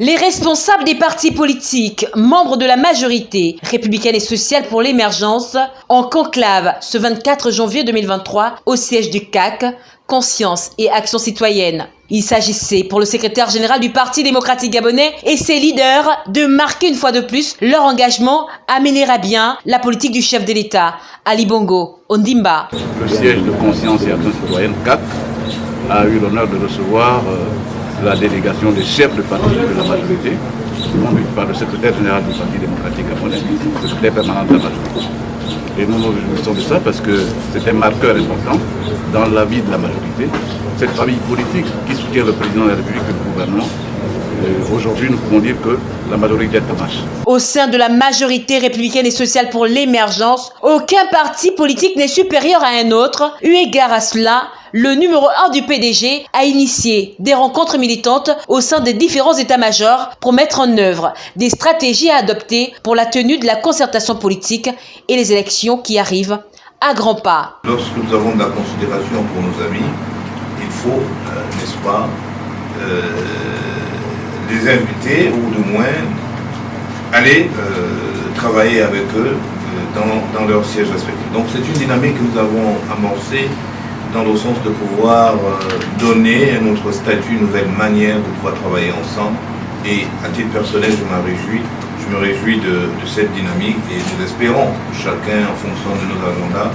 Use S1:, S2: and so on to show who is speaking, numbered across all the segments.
S1: Les responsables des partis politiques, membres de la majorité républicaine et sociale pour l'émergence, en conclave ce 24 janvier 2023 au siège du CAC, Conscience et Action citoyenne. Il s'agissait pour le secrétaire général du Parti démocratique gabonais et ses leaders de marquer une fois de plus leur engagement à mener à bien la politique du chef de l'État, Ali Bongo Ondimba.
S2: Le siège de Conscience et Action citoyenne, CAC, a eu l'honneur de recevoir euh, la délégation des chefs de parti de la majorité, conduite par le secrétaire général du Parti démocratique gabonais, le secrétaire permanent de la majorité. Et nous nous réjouissons de ça parce que c'est un marqueur important dans la vie de la majorité. Cette famille politique qui soutient le président de la République et le gouvernement Aujourd'hui, nous pouvons dire que la majorité est en marche.
S1: Au sein de la majorité républicaine et sociale pour l'émergence, aucun parti politique n'est supérieur à un autre. Eu égard à cela, le numéro 1 du PDG a initié des rencontres militantes au sein des différents états-majors pour mettre en œuvre des stratégies à adopter pour la tenue de la concertation politique et les élections qui arrivent à grands pas.
S3: Lorsque nous avons de la considération pour nos amis, il faut, euh, n'est-ce pas, euh, les inviter ou de moins aller euh, travailler avec eux dans, dans leur siège respectif. Donc c'est une dynamique que nous avons amorcée dans le sens de pouvoir euh, donner un autre statut, une nouvelle manière de pouvoir travailler ensemble. Et à titre personnel, je m'en réjouis. Je me réjouis de, cette dynamique et nous espérons, chacun en fonction de nos agendas,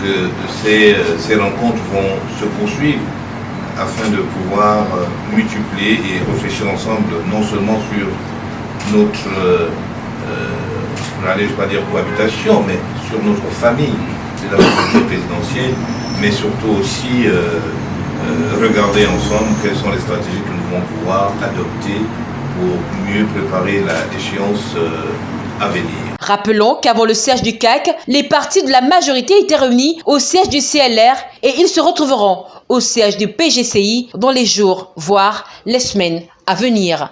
S3: que ces, euh, ces rencontres vont se poursuivre afin de pouvoir euh, multiplier et réfléchir ensemble non seulement sur notre, euh, je ne vais pas dire cohabitation, mais sur notre famille, c'est la présidentielle, mais surtout aussi euh, euh, regarder ensemble quelles sont les stratégies que nous devons pouvoir adopter pour mieux préparer la déchéance euh, à venir.
S1: Rappelons qu'avant le siège du CAC, les partis de la majorité étaient réunis au siège du CLR et ils se retrouveront au siège du PGCI dans les jours, voire les semaines à venir.